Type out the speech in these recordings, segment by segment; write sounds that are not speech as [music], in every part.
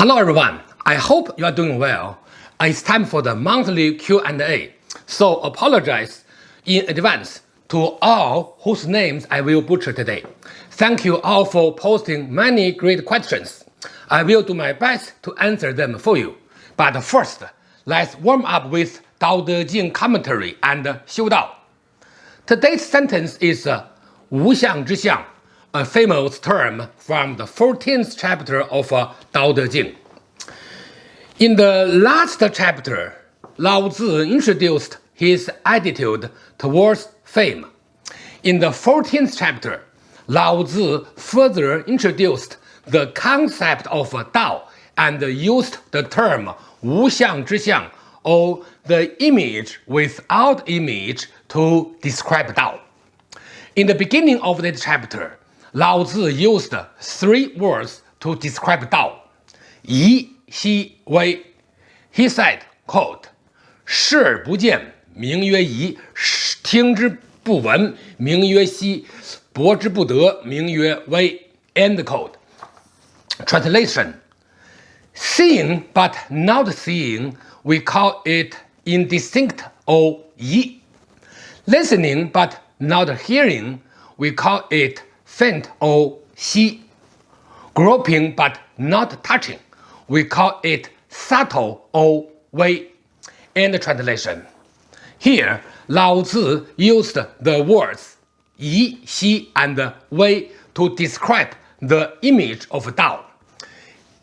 Hello everyone, I hope you are doing well. It's time for the monthly Q&A, so apologize in advance to all whose names I will butcher today. Thank you all for posting many great questions. I will do my best to answer them for you. But first, let's warm up with Dao De Jing commentary and Xiu Dao. Today's sentence is uh, Wu Xiang Zhi Xiang, a famous term from the 14th chapter of uh, Dao De Jing. In the last chapter, Lao Tzu introduced his attitude towards fame. In the 14th chapter, Lao Tzu further introduced the concept of Dao and used the term Wu Xiang Zhi Xiang, or the image without image to describe Dao. In the beginning of this chapter, Lao Tzu used three words to describe Dao. Yi, Xi, Wei. He said, quote, 视不见，名曰夷；听之不闻，名曰希；博之不得，名曰微。End quote. Translation Seeing but not seeing, we call it indistinct or yi. Listening but not hearing, we call it faint or xi. Groping but not touching, we call it subtle or wei. End translation. Here, Lao Tzu used the words yi, xi, and wei to describe the image of Dao.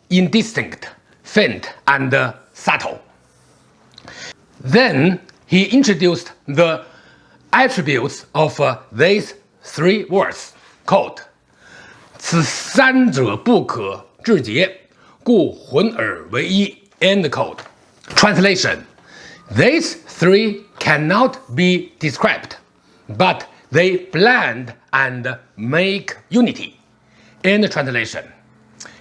Indistinct, faint, and subtle. Then he introduced the attributes of these three words, quote, 此三者不可致诘，故混而为一. End quote. Translation: These three cannot be described, but they blend and make unity. End translation.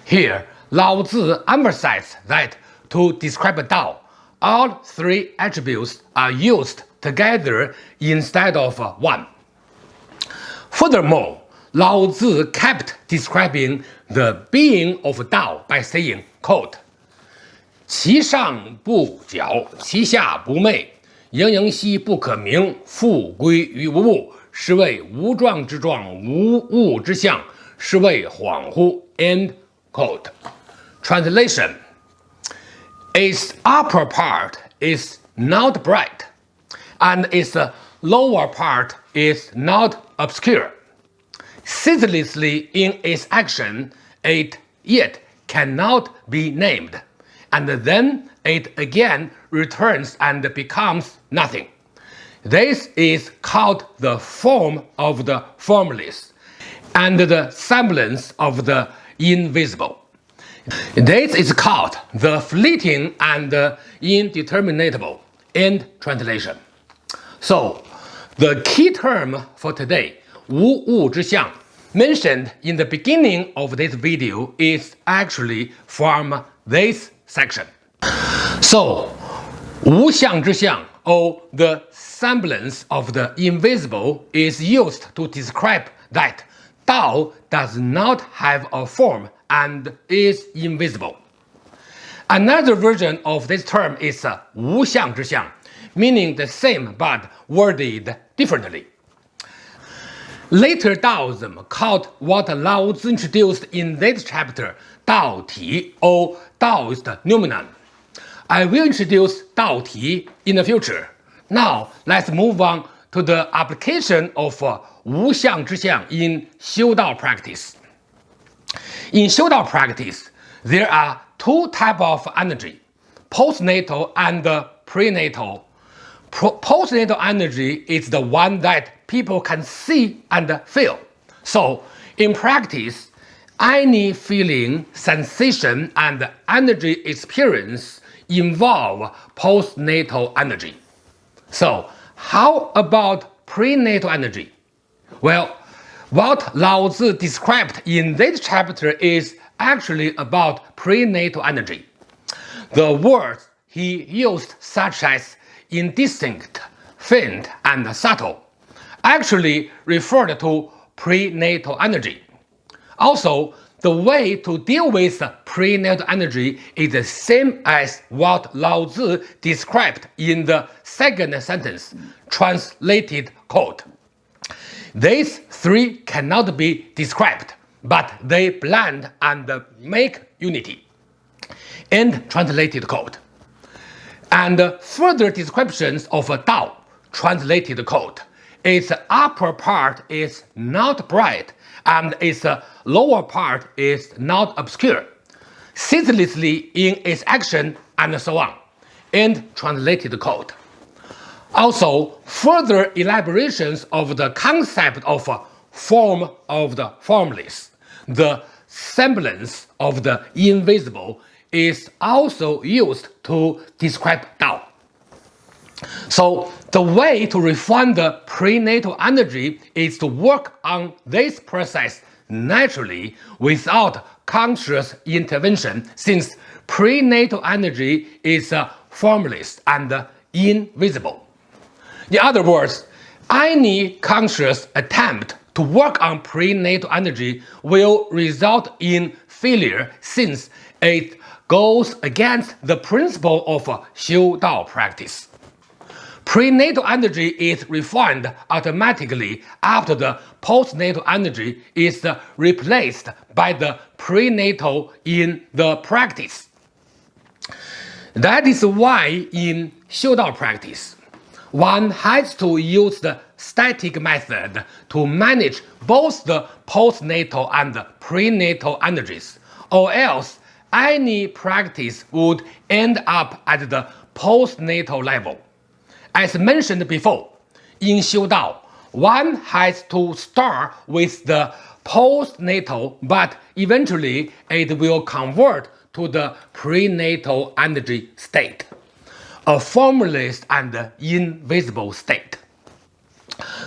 Here, Lao Tzu emphasized that to describe Dao, all three attributes are used together instead of one. Furthermore, Lao Tzu kept describing the being of Dao by saying, quote, 其上不矫，其下不昧，盈盈兮不可名，复归于无物，是谓无状之状，无物之象，是谓恍惚。End quote. Translation Its upper part is not bright, and its lower part is not obscure. Ceaselessly in its action, it yet cannot be named, and then it again returns and becomes nothing. This is called the form of the formless, and the semblance of the invisible. This is called the fleeting and indeterminable. End translation. So, the key term for today, Wu Wu Zhixiang, mentioned in the beginning of this video is actually from this section. So, Wu Xiang Zhixiang, or the semblance of the invisible, is used to describe that Dao does not have a form and is invisible. Another version of this term is Wu Xiang Zhi Xiang, meaning the same but worded differently. Later Taoism called what Lao Tzu introduced in this chapter Dao Ti or Taoist noumenon. I will introduce Dao Ti in the future. Now let's move on to the application of uh, Wu Xiang Zhi Xiang in Xiu Dao practice. In Xiu Dao practice, there are two types of energy, postnatal and prenatal. postnatal energy is the one that people can see and feel. So, in practice, any feeling, sensation, and energy experience involve postnatal energy. So, how about prenatal energy? Well, what Lao Tzu described in this chapter is actually about prenatal energy. The words he used such as indistinct, faint, and subtle actually referred to prenatal energy. Also, the way to deal with prenatal energy is the same as what Lao Tzu described in the second sentence, translated quote. These three cannot be described, but they blend and make unity. End translated quote. And further descriptions of Tao, translated quote. Its upper part is not bright and its lower part is not obscure, ceaselessly in its action and so on. End translated quote. Also, further elaborations of the concept of form of the formless, the semblance of the invisible, is also used to describe Tao. So the way to refine the prenatal energy is to work on this process naturally without conscious intervention since prenatal energy is uh, formless and invisible. In other words, any conscious attempt to work on prenatal energy will result in failure since it goes against the principle of uh, Xiu Dao practice. Prenatal energy is refined automatically after the postnatal energy is replaced by the prenatal in the practice. That is why in Xiu Dao practice, one has to use the static method to manage both the postnatal and prenatal energies, or else any practice would end up at the postnatal level. As mentioned before, in Xiu Dao, one has to start with the postnatal, but eventually it will convert to the prenatal energy state a formless and invisible state.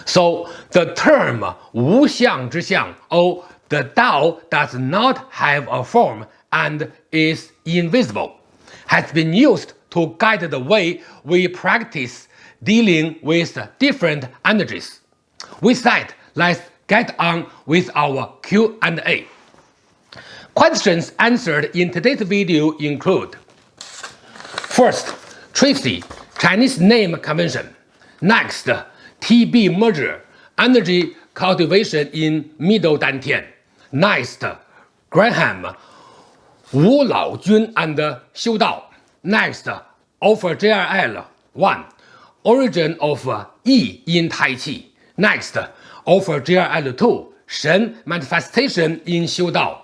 So the term Wu Xiang Zhi Xiang or the Tao does not have a form and is invisible has been used to guide the way we practice dealing with different energies. With that, let's get on with our Q&A. Questions answered in today's video include First, Tracy, Chinese name convention. Next, TB merger, energy cultivation in middle Dantian. Next, Graham, Wu Lao Jun and Xiu Dao. Next, Alpha JRL 1. Origin of uh, Yi in Tai Chi. Next, Alpha JRL 2. Shen manifestation in Xiu Dao.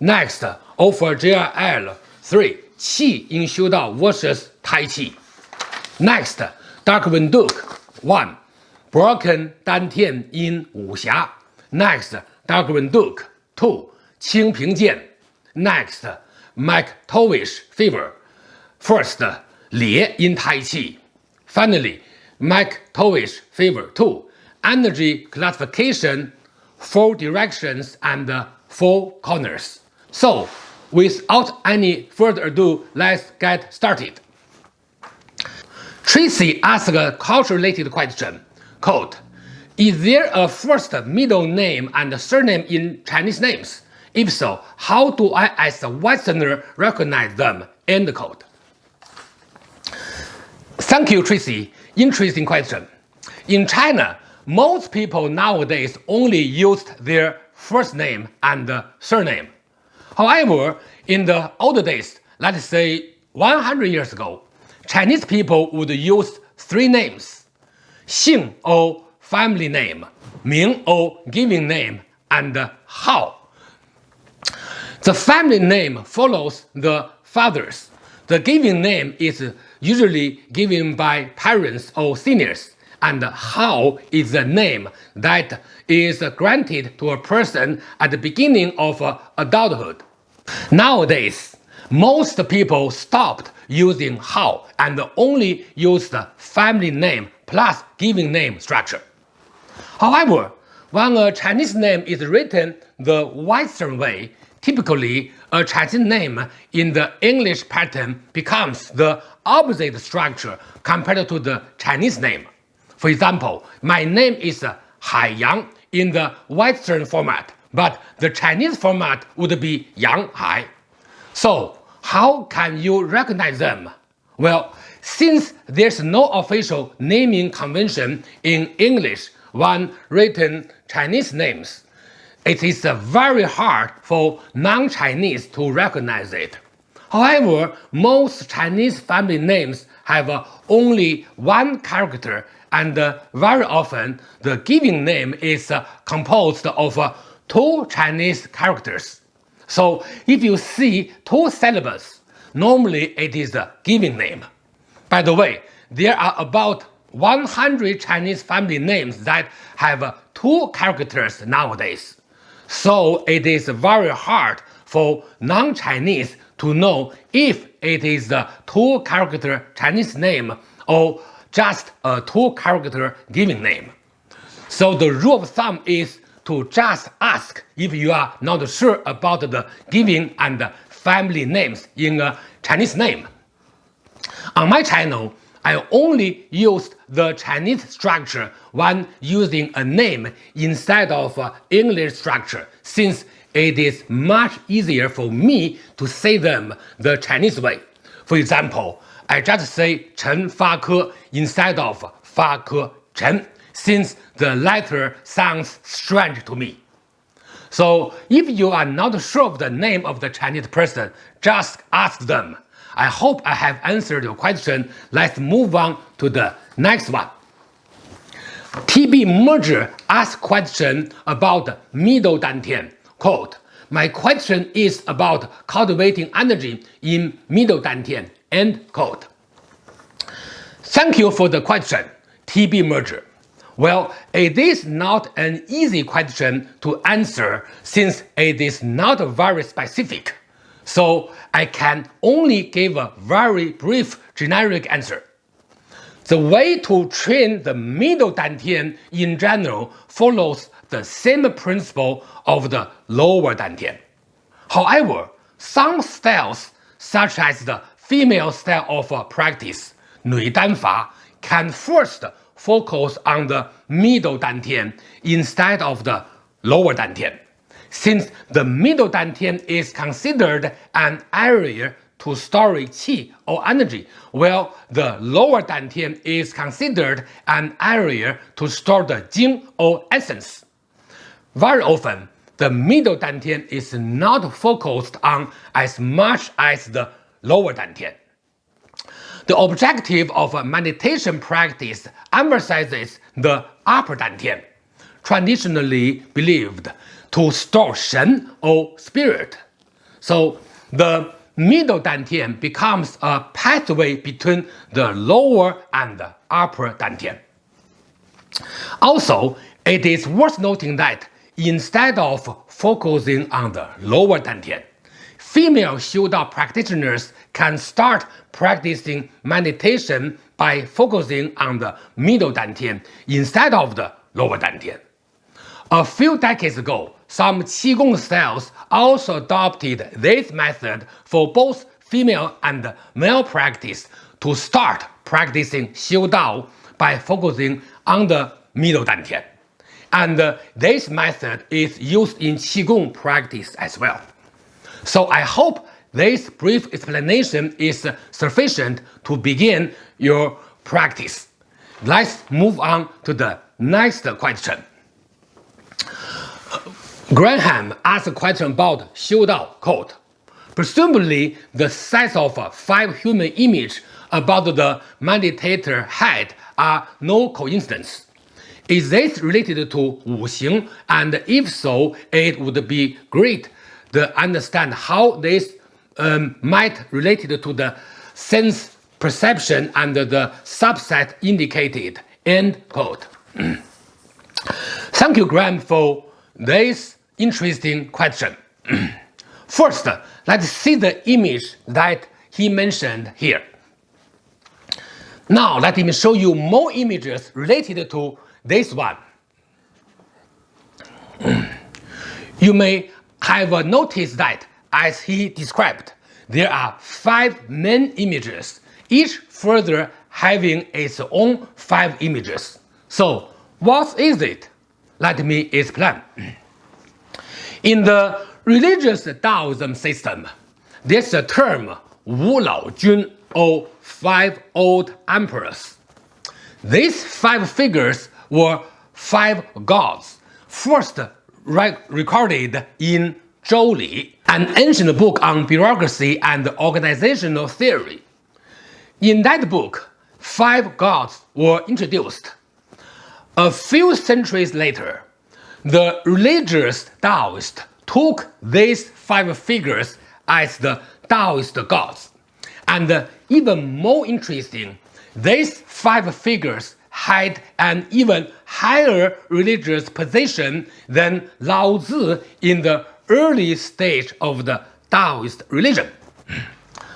Next, Alpha JRL 3. Qi in Xiu Dao versus Tai Chi. Next, Darkwing Duke 1. Broken Dantian in Wuxia. Next, Darkwing Duke 2. Qingping Jian. Next, McTavish Fever. First, Li in Tai Chi. Finally, McTavish Fever 2. Energy classification, four directions and uh, four corners. So, without any further ado, let's get started. Tracy asked a culture-related question, quote, Is there a first middle name and surname in Chinese names? If so, how do I as a Westerner recognize them? End quote. Thank you, Tracy. Interesting question. In China, most people nowadays only used their first name and surname. However, in the old days, let's say 100 years ago, Chinese people would use three names, Xing or family name, Ming or given name, and Hao. The family name follows the father's. The given name is usually given by parents or seniors, and Hao is the name that is granted to a person at the beginning of adulthood. Nowadays, most people stopped using Hao and only use the family name plus given name structure. However, when a Chinese name is written the Western way, typically a Chinese name in the English pattern becomes the opposite structure compared to the Chinese name. For example, my name is Hai Yang in the Western format, but the Chinese format would be Yang Hai. So how can you recognize them? Well, since there's no official naming convention in English when written Chinese names, it is very hard for non-Chinese to recognize it. However, most Chinese family names have only one character and very often the given name is composed of two Chinese characters. So if you see two syllables, normally it is the given name. By the way, there are about 100 Chinese family names that have two characters nowadays. So it is very hard for non-Chinese to know if it is a two-character Chinese name or just a two-character given name. So the rule of thumb is to just ask if you are not sure about the giving and family names in a Chinese name. On my channel, I only used the Chinese structure when using a name instead of uh, English structure since it is much easier for me to say them the Chinese way. For example, I just say Chen Fa Ke instead of Fa Ke Chen since the letter sounds strange to me. So if you are not sure of the name of the Chinese person, just ask them. I hope I have answered your question. Let's move on to the next one. TB Merger asked question about middle dantian. Quote, my question is about cultivating energy in middle dantian. End quote. Thank you for the question, TB Merger. Well, it is not an easy question to answer since it is not very specific. So I can only give a very brief generic answer. The way to train the middle dantian in general follows the same principle of the lower dantian. However, some styles, such as the female style of uh, practice, Nui Dan Fa, can first focus on the middle dantian instead of the lower dantian, since the middle dantian is considered an area to store qi or energy, while the lower dantian is considered an area to store the jing or essence. Very often, the middle dantian is not focused on as much as the lower dantian. The objective of a meditation practice emphasizes the upper dantian, traditionally believed to store shen or spirit. So the middle dantian becomes a pathway between the lower and the upper dantian. Also, it is worth noting that instead of focusing on the lower dantian, female Xiu Dao practitioners can start practicing meditation by focusing on the middle dantian instead of the lower dantian. A few decades ago, some Qigong styles also adopted this method for both female and male practice to start practicing Xiu Dao by focusing on the middle dantian. And uh, this method is used in Qigong practice as well. So I hope this brief explanation is sufficient to begin your practice. Let's move on to the next question. Graham asked a question about quote. Presumably, the size of five human images about the meditator head are no coincidence. Is this related to Wu Xing? And if so, it would be great to understand how this um, might related to the sense perception and the subset indicated. End quote. [clears throat] Thank you, Graham, for this interesting question. [clears throat] First, uh, let's see the image that he mentioned here. Now, let me show you more images related to this one. [clears throat] you may have noticed that as he described, there are five main images, each further having its own five images. So, what is it? Let me explain. [clears throat] In the religious Taoism system, there's a term Wu Lao Jun or five old emperors. These five figures were five gods, first recorded in Zhou Li, an ancient book on bureaucracy and organizational theory. In that book, five gods were introduced. A few centuries later, the religious Taoists took these five figures as the Taoist gods. And uh, even more interesting, these five figures had an even higher religious position than Lao Tzu in the early stage of the Taoist religion.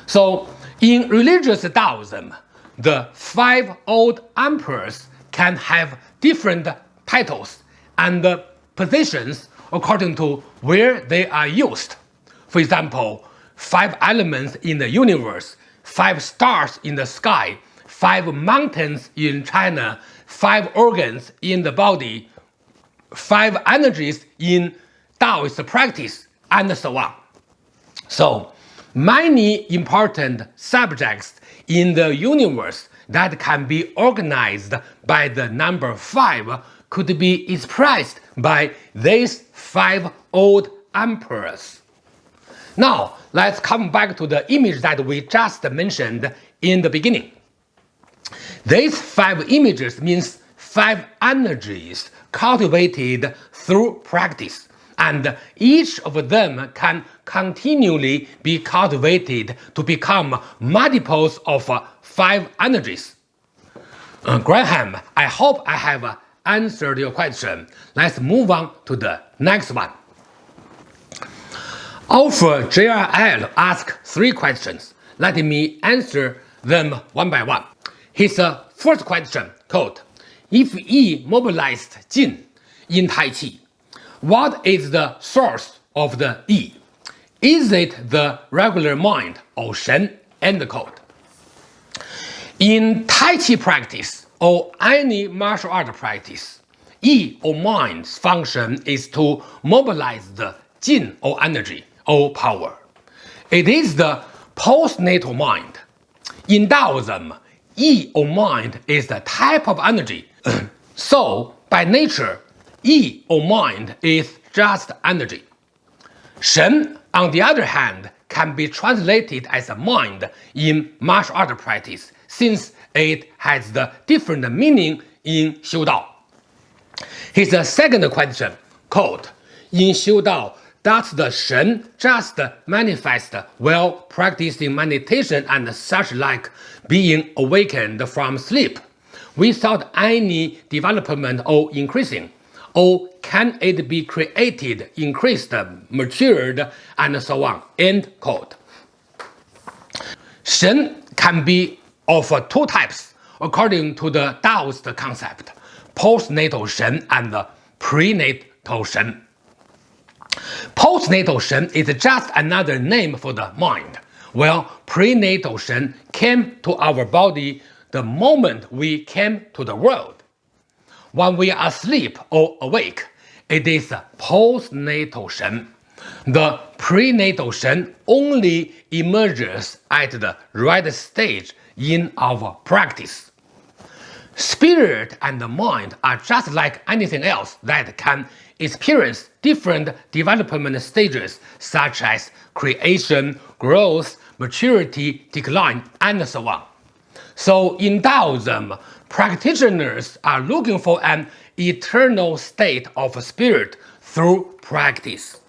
So, in religious Taoism, the five old emperors can have different titles and positions according to where they are used. For example, five elements in the universe, five stars in the sky, five mountains in China, five organs in the body, five energies in Taoist practice, and so on. So, many important subjects in the universe that can be organized by the number 5 could be expressed by these five old emperors. Now, let's come back to the image that we just mentioned in the beginning. These five images means five energies cultivated through practice, and each of them can continually be cultivated to become multiples of five energies. Uh, Graham, I hope I have answered your question. Let's move on to the next one. Alpha JRL asked three questions. Let me answer them one by one. His uh, first question, quote, If Yi mobilized Jin in Tai Chi, what is the source of the Yi? Is it the regular mind or Shen? End quote. In Tai Chi practice or any martial art practice, Yi or mind's function is to mobilize the Jin or energy or power. It is the postnatal mind. In Taoism, Yi or mind is the type of energy. [clears throat] so, by nature, Yi or mind is just energy. Shen, on the other hand, can be translated as a mind in martial art practice since it has the different meaning in Xiu Dao. His second question, quote, in Xiu Dao, does the Shen just manifest while practicing meditation and such like being awakened from sleep without any development or increasing? Or can it be created, increased, matured, and so on? End quote. Shen can be of two types according to the Taoist concept, postnatal Shen and prenatal Shen. Postnatal Shen is just another name for the mind, while prenatal Shen came to our body the moment we came to the world. When we are asleep or awake, it is postnatal Shen. The prenatal Shen only emerges at the right stage in our practice. Spirit and mind are just like anything else that can experience different development stages such as creation, growth, maturity, decline, and so on. So in Taoism, practitioners are looking for an eternal state of spirit through practice.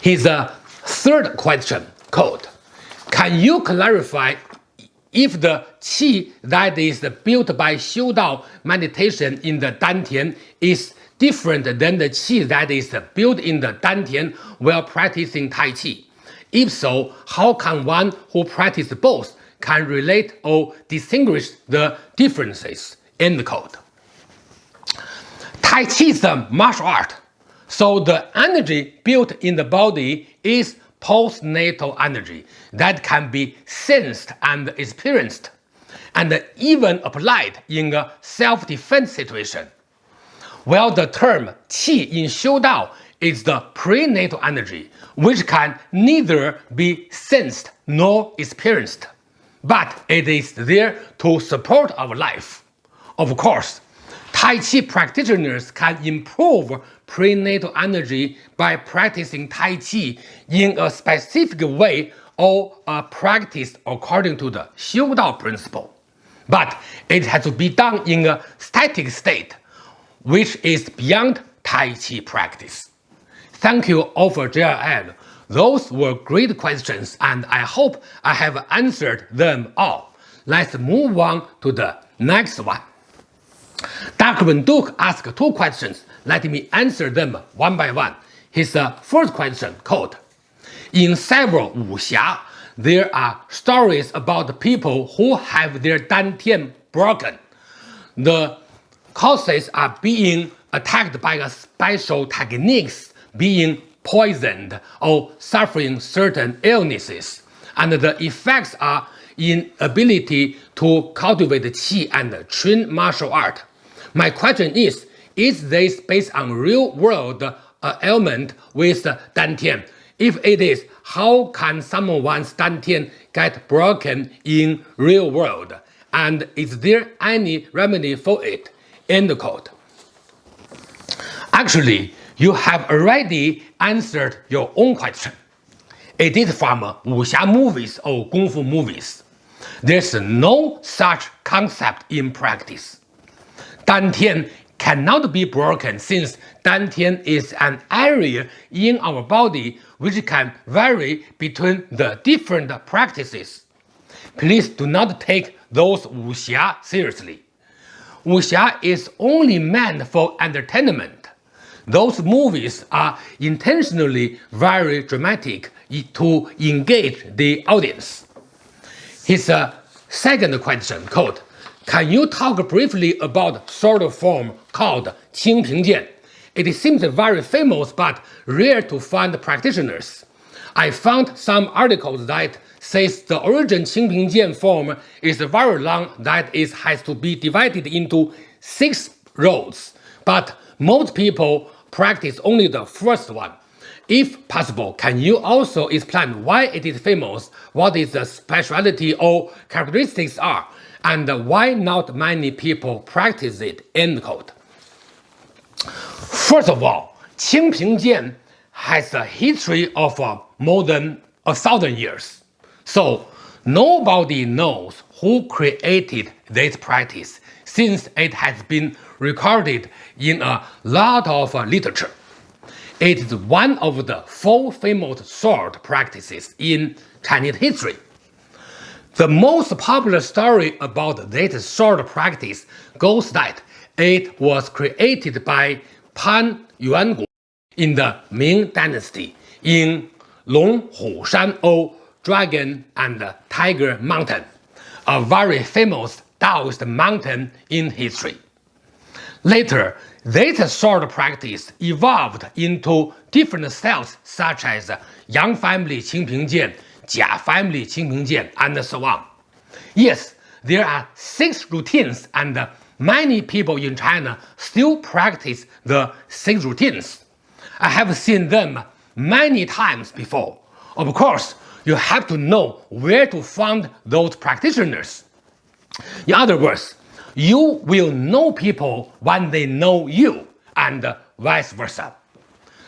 His uh, third question, quote, Can you clarify if the qi that is built by Xiu Dao meditation in the Dantian is different than the qi that is built in the Dantian while practicing Tai Chi? If so, how can one who practices both can relate or distinguish the differences in the code. Tai Chi is a martial art, so the energy built in the body is postnatal energy that can be sensed and experienced, and even applied in a self-defense situation. While the term Qi in Xiu Dao is the prenatal energy, which can neither be sensed nor experienced, but it is there to support our life. Of course, Tai Chi practitioners can improve prenatal energy by practicing Tai Chi in a specific way or uh, practiced according to the Xiu Dao principle. But it has to be done in a static state, which is beyond Tai Chi practice. Thank you all for JLL. Those were great questions and I hope I have answered them all. Let's move on to the next one. Dr. Duke asked two questions. Let me answer them one by one. His uh, first question, quote, In several wuxia, there are stories about people who have their dantian broken. The causes are being attacked by special techniques, being poisoned or suffering certain illnesses, and the effects are inability to cultivate qi and train martial art. My question is, is this based on real-world uh, ailment with dantian? If it is, how can someone's dantian get broken in real world? And is there any remedy for it? End quote. Actually, you have already answered your own question. It is from wuxia movies or kung fu movies. There's no such concept in practice. Dantian cannot be broken since Dantian is an area in our body which can vary between the different practices. Please do not take those wuxia seriously. Wuxia is only meant for entertainment. Those movies are intentionally very dramatic to engage the audience. His second question, quote, can you talk briefly about sword form called Qingping Jian? It seems very famous but rare to find practitioners. I found some articles that says the origin Qingping Jian form is very long that it has to be divided into six rows, but most people practice only the first one. If possible, can you also explain why it is famous, what is the speciality or characteristics are, and why not many people practice it, end quote. First of all, Qingping Jian has a history of uh, more than a thousand years. So nobody knows who created this practice since it has been recorded in a lot of uh, literature. It is one of the four famous sword practices in Chinese history. The most popular story about this sword practice goes that it was created by Pan Yuangui in the Ming Dynasty in Longhu Shan or Dragon and Tiger Mountain, a very famous Taoist mountain in history. Later, this sword practice evolved into different styles such as Yang family Qingping Jian Jia family Qingping Jian, and so on. Yes, there are six routines and many people in China still practice the six routines. I have seen them many times before. Of course, you have to know where to find those practitioners. In other words, you will know people when they know you, and vice versa.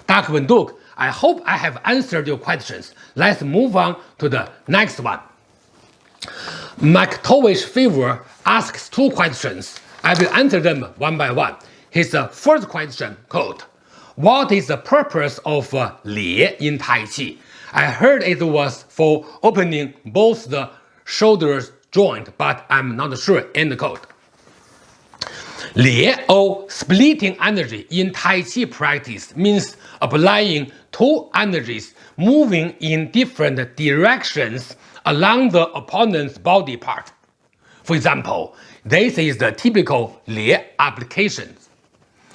Dr. Duke I hope I have answered your questions. Let's move on to the next one. McTavish Fever asks two questions. I will answer them one by one. His uh, first question, quote, What is the purpose of uh, Li in Tai Chi? I heard it was for opening both the shoulders joint, but I'm not sure, end quote. Li or splitting energy in Tai Chi practice means applying two energies moving in different directions along the opponent's body part. For example, this is the typical Li application.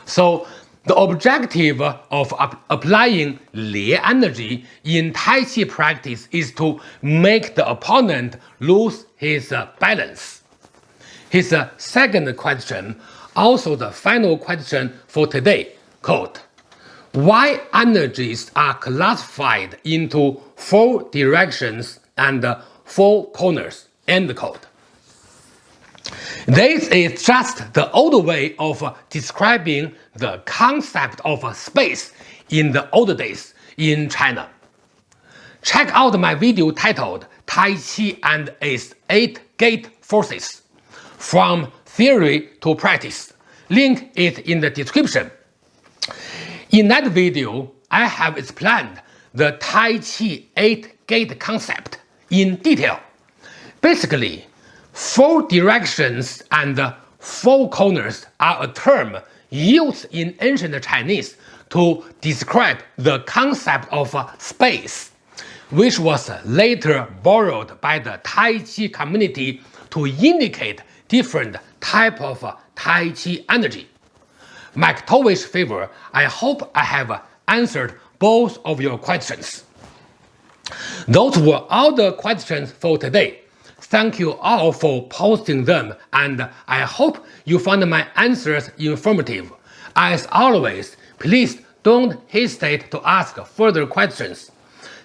So the objective of applying Li energy in Tai Chi practice is to make the opponent lose his balance. His second question, also the final question for today, quote, why energies are classified into four directions and four corners. End quote. This is just the old way of describing the concept of space in the old days in China. Check out my video titled Tai Chi and its 8 Gate Forces From Theory to Practice. Link is in the description. In that video, I have explained the Tai Chi 8 gate concept in detail. Basically, four directions and four corners are a term used in ancient Chinese to describe the concept of space, which was later borrowed by the Tai Chi community to indicate different type of uh, Tai Chi energy. McTavish Fever, I hope I have answered both of your questions. Those were all the questions for today. Thank you all for posting them and I hope you found my answers informative. As always, please don't hesitate to ask further questions.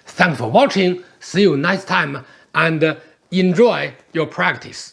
Thanks for watching, see you next time and enjoy your practice.